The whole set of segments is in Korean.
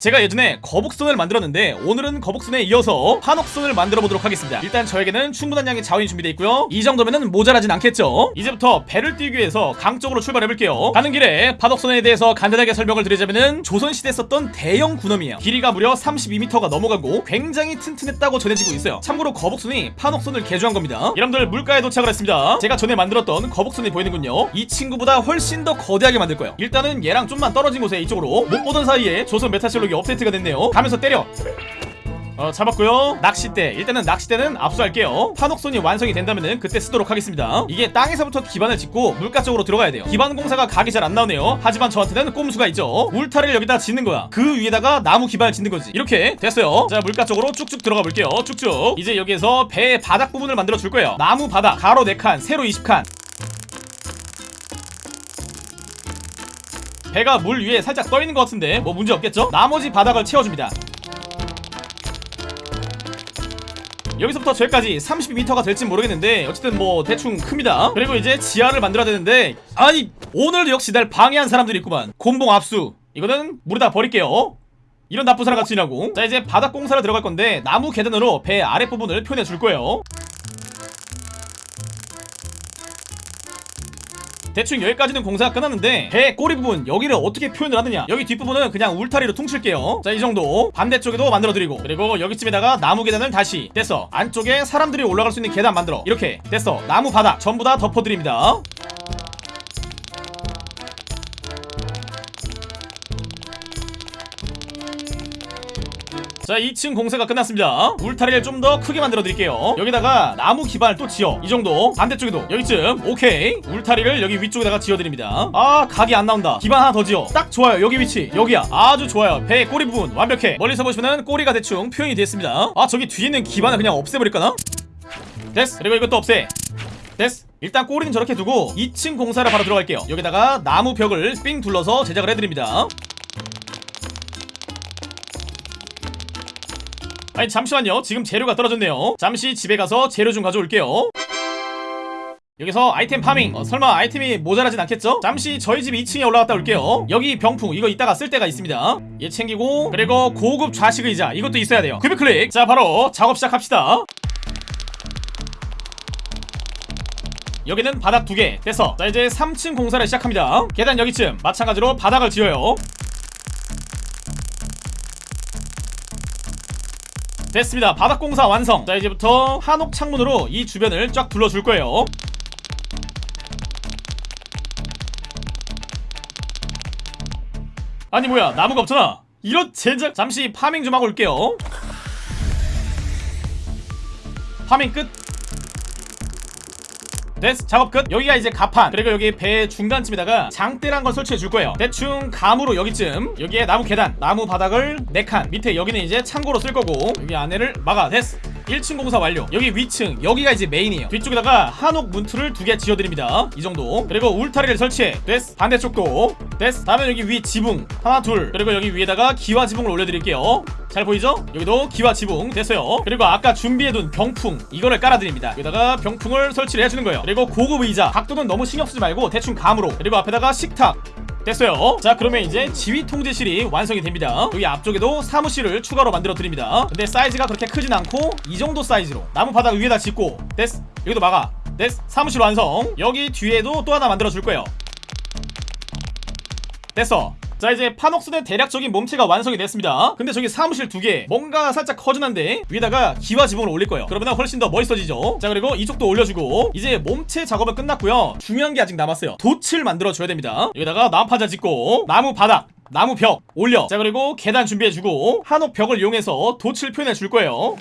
제가 예전에 거북선을 만들었는데 오늘은 거북선에 이어서 한옥선을 만들어 보도록 하겠습니다. 일단 저에게는 충분한 양의 자원이 준비되어 있고요. 이 정도면은 모자라진 않겠죠? 이제부터 배를 띄우기 위해서 강 쪽으로 출발해 볼게요. 가는 길에 파독선에 대해서 간단하게 설명을 드리자면은 조선시대에 썼던 대형 군함이에요. 길이가 무려 32m가 넘어가고 굉장히 튼튼했다고 전해지고 있어요. 참고로 거북선이 판옥선을 개조한 겁니다. 여러분들 물가에 도착을 했습니다. 제가 전에 만들었던 거북선이 보이는군요. 이 친구보다 훨씬 더 거대하게 만들 거예요. 일단은 얘랑 좀만 떨어진 곳에 이쪽으로 못 보던 사이에 조선 메타실 록이 업데이트가 됐네요. 가면서 때려. 어 잡았고요. 낚싯대. 일단은 낚싯대는 압수할게요. 판옥선이 완성이 된다면은 그때 쓰도록 하겠습니다. 이게 땅에서부터 기반을 짓고 물가 쪽으로 들어가야 돼요. 기반 공사가 각이 잘 안 나오네요. 하지만 저한테는 꼼수가 있죠. 울타리를 여기다 짓는 거야. 그 위에다가 나무 기반을 짓는 거지. 이렇게 됐어요. 자 물가 쪽으로 쭉쭉 들어가 볼게요. 쭉쭉. 이제 여기에서 배의 바닥 부분을 만들어 줄 거예요. 나무 바닥. 가로 4칸 세로 20칸 배가 물 위에 살짝 떠 있는 것 같은데 뭐 문제 없겠죠? 나머지 바닥을 채워줍니다. 여기서부터 저기까지 32m가 될지 모르겠는데 어쨌든 뭐 대충 큽니다. 그리고 이제 지하를 만들어야 되는데 아니 오늘도 역시 날 방해한 사람들이 있구만. 곤봉 압수. 이거는 물에다 버릴게요. 이런 나쁜 사람 같이 지나고. 자 이제 바닥 공사를 들어갈 건데 나무 계단으로 배 아랫부분을 표현해 줄 거예요 대충 여기까지는 공사가 끝났는데 배 꼬리 부분 여기를 어떻게 표현을 하느냐. 여기 뒷부분은 그냥 울타리로 퉁칠게요. 자 이 정도. 반대쪽에도 만들어드리고. 그리고 여기쯤에다가 나무 계단을 다시 됐어 안쪽에 사람들이 올라갈 수 있는 계단 만들어. 이렇게 됐어 나무 바닥 전부 다 덮어드립니다 자 2층 공사가 끝났습니다. 울타리를 좀 더 크게 만들어 드릴게요. 여기다가 나무 기반을 또 지어. 이 정도. 반대쪽에도. 여기쯤. 오케이. 울타리를 여기 위쪽에다가 지어 드립니다. 아 각이 안 나온다. 기반 하나 더 지어. 딱 좋아요. 여기 위치. 여기야. 아주 좋아요. 배 꼬리 부분. 완벽해. 멀리서 보시면은 꼬리가 대충 표현이 됐습니다. 아 저기 뒤에 있는 기반을 그냥 없애버릴까나? 됐어. 그리고 이것도 없애. 됐어. 일단 꼬리는 저렇게 두고 2층 공사를 바로 들어갈게요. 여기다가 나무 벽을 삥 둘러서 제작을 해드립니다 아니 잠시만요. 지금 재료가 떨어졌네요. 잠시 집에 가서 재료 좀 가져올게요. 여기서 아이템 파밍. 어, 설마 아이템이 모자라진 않겠죠? 잠시 저희 집 2층에 올라갔다 올게요. 여기 병풍. 이거 이따가 쓸 때가 있습니다. 얘 챙기고 그리고 고급 좌식 의자. 이것도 있어야 돼요. 급여 클릭. 자 바로 작업 시작합시다. 여기는 바닥 두 개. 됐어. 자 이제 3층 공사를 시작합니다. 계단 여기쯤. 마찬가지로 바닥을 지어요 됐습니다. 바닥 공사 완성. 자 이제부터 한옥 창문으로 이 주변을 쫙 둘러줄 거예요. 아니 뭐야. 나무가 없잖아. 이런 젠장 잠시 farming 좀 하고 올게요. farming 끝 됐어 작업 끝. 여기가 이제 갑판. 그리고 여기 배 중간쯤에다가 장대란 걸 설치해 줄 거예요. 대충 감으로 여기쯤. 여기에 나무 계단 나무 바닥을 4칸. 밑에 여기는 이제 창고로 쓸 거고 여기 안에를 막아. 됐어 1층 공사 완료. 여기 위층 여기가 이제 main이에요. 뒤쪽에다가 한옥 문틀을 두 개 지어드립니다. 이 정도. 그리고 울타리를 설치해. 됐어 반대쪽도. 됐어 다음에 여기 위 지붕. 하나 둘. 그리고 여기 위에다가 기와 지붕을 올려드릴게요. 잘 보이죠? 여기도 기와 지붕 됐어요. 그리고 아까 준비해둔 병풍. 이거를 깔아드립니다. 여기다가 병풍을 설치를 해주는 거예요. 그리고 고급 의자. 각도는 너무 신경쓰지 말고 대충 감으로. 그리고 앞에다가 식탁 됐어요. 자 그러면 이제 지휘 통제실이 완성이 됩니다. 여기 앞쪽에도 사무실을 추가로 만들어 드립니다. 근데 사이즈가 그렇게 크진 않고 이 정도 사이즈로 나무 바닥 위에다 짓고 됐어 여기도 막아. 됐어 사무실 완성. 여기 뒤에도 또 하나 만들어 줄 거예요. 됐어 자 이제 판옥순의 대략적인 몸체가 완성이 됐습니다. 근데 저기 사무실 두 개 뭔가 살짝 허전한데 위에다가 기와 지붕을 올릴 거예요. 그러면 훨씬 더 멋있어지죠? 자 그리고 이쪽도 올려주고 이제 몸체 작업은 끝났고요. 중요한 게 아직 남았어요. 돛을 만들어 줘야 됩니다. 여기다가 나무파자 짓고 나무 바닥 나무 벽 올려. 자 그리고 계단 준비해주고 한옥 벽을 이용해서 돛을 표현해 줄 거예요.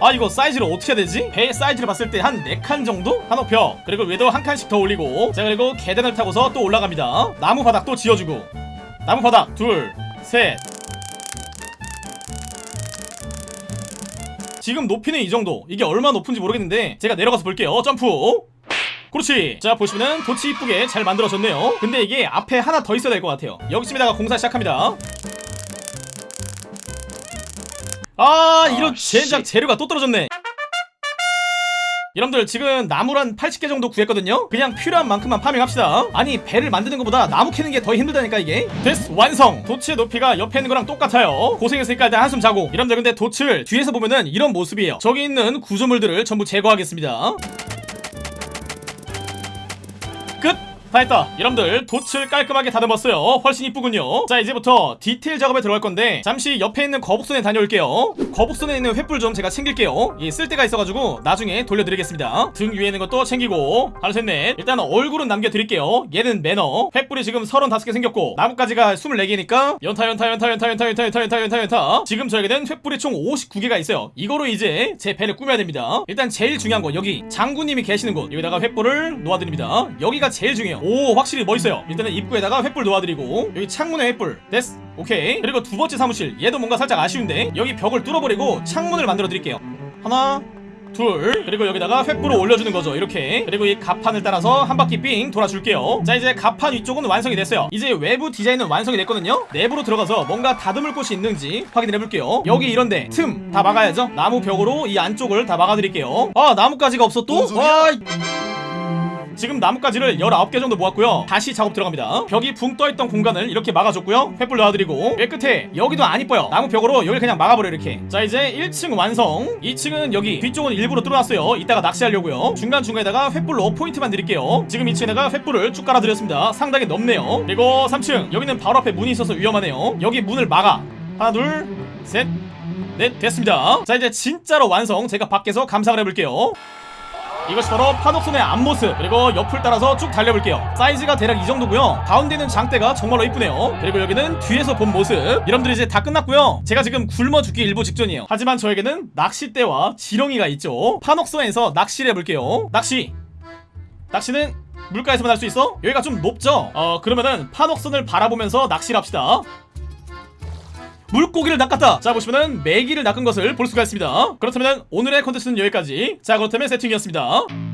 아 이거 사이즈를 어떻게 해야 되지? 배 사이즈를 봤을 때 한 4칸 정도? 한옥 벽. 그리고 위에도 한 칸씩 더 올리고. 자 그리고 계단을 타고서 또 올라갑니다. 나무 바닥 또 지어주고 나무 바닥 둘셋. 지금 높이는 이 정도. 이게 얼마 높은지 모르겠는데 제가 내려가서 볼게요. 점프. 그렇지. 자 보시면은 도치 이쁘게 잘 만들어졌네요. 근데 이게 앞에 하나 더 있어야 될 것 같아요. 여기쯤에다가 공사 시작합니다. 아 이런 아, 젠장 씨. 재료가 또 떨어졌네 여러분들 지금 나무를 한 80개 정도 구했거든요? 그냥 필요한 만큼만 파밍합시다. 아니 배를 만드는 것보다 나무 캐는 게 더 힘들다니까 이게. 됐어 완성! 도치의 높이가 옆에 있는 거랑 똑같아요. 고생했으니까 일단 한숨 자고. 여러분들 근데 돛을 뒤에서 보면은 이런 모습이에요. 저기 있는 구조물들을 전부 제거하겠습니다. 끝! 다 했다 여러분들 돛을 깔끔하게 다듬었어요. 훨씬 이쁘군요. 자 이제부터 디테일 작업에 들어갈 건데 잠시 옆에 있는 거북선에 다녀올게요. 거북선에 있는 횃불 좀 제가 챙길게요. 예, 쓸 데가 있어가지고 나중에 돌려드리겠습니다. 등 위에 있는 것도 챙기고. 하나 셋넷. 일단 얼굴은 남겨드릴게요. 얘는 매너. 횃불이 지금 35개 생겼고 나뭇가지가 24개니까. 연타 연타 연타 연타 연타 연타 연타 연타 연타 연타. 지금 저에게는 횃불이 총 59개가 있어요. 이거로 이제 제 배를 꾸며야 됩니다. 일단 제일 중요한 거 여기 장군님이 계시는 곳. 여기다가 횃불을 놓아드립니다. 여기가 제일 중요해요 오 확실히 멋있어요. 일단은 입구에다가 횃불 놓아드리고 여기 창문에 횃불. 됐어. 오케이. 그리고 두 번째 사무실. 얘도 뭔가 살짝 아쉬운데 여기 벽을 뚫어버리고 창문을 만들어 드릴게요. 하나 둘. 그리고 여기다가 횃불을 올려주는 거죠. 이렇게. 그리고 이 갑판을 따라서 한 바퀴 삥 돌아줄게요. 자 이제 갑판 위쪽은 완성이 됐어요. 이제 외부 디자인은 완성이 됐거든요. 내부로 들어가서 뭔가 다듬을 곳이 있는지 확인을 해볼게요. 여기 이런데 틈 다 막아야죠. 나무 벽으로 이 안쪽을 다 막아드릴게요. 아 나뭇가지가 없어 또? 와 지금 나뭇가지를 19개 정도 모았고요. 다시 작업 들어갑니다. 벽이 붕 떠있던 공간을 이렇게 막아줬고요. 횃불 놔드리고. 맨 끝에 여기도 안 이뻐요. 나무 벽으로 여기 그냥 막아버려 이렇게. 자 이제 1층 완성. 2층은 여기 뒤쪽은 일부러 뚫어놨어요. 이따가 낚시하려고요. 중간중간에다가 횃불로 포인트만 드릴게요. 지금 2층에다가 횃불을 쭉 깔아드렸습니다. 상당히 넓네요. 그리고 3층 여기는 바로 앞에 문이 있어서 위험하네요. 여기 문을 막아. 하나 둘셋 넷 됐습니다. 자 이제 진짜로 완성. 제가 밖에서 감상을 해볼게요 이것이 바로 파독선의 앞모습 그리고 옆을 따라서 쭉 달려볼게요. 사이즈가 대략 이 정도고요. 가운데는 장대가 정말로 이쁘네요. 그리고 여기는 뒤에서 본 모습. 여러분들 이제 다 끝났고요. 제가 지금 굶어 죽기 일보 직전이에요. 하지만 저에게는 낚싯대와 지렁이가 있죠. 파독선에서 낚시를 해볼게요. 낚시. 낚시는 물가에서만 할 수 있어? 여기가 좀 높죠? 어 그러면은 파독선을 바라보면서 낚시를 합시다 물고기를 낚았다. 자 보시면은 메기를 낚은 것을 볼 수가 있습니다. 그렇다면 오늘의 컨텐츠는 여기까지. 자 그렇다면 세팅이었습니다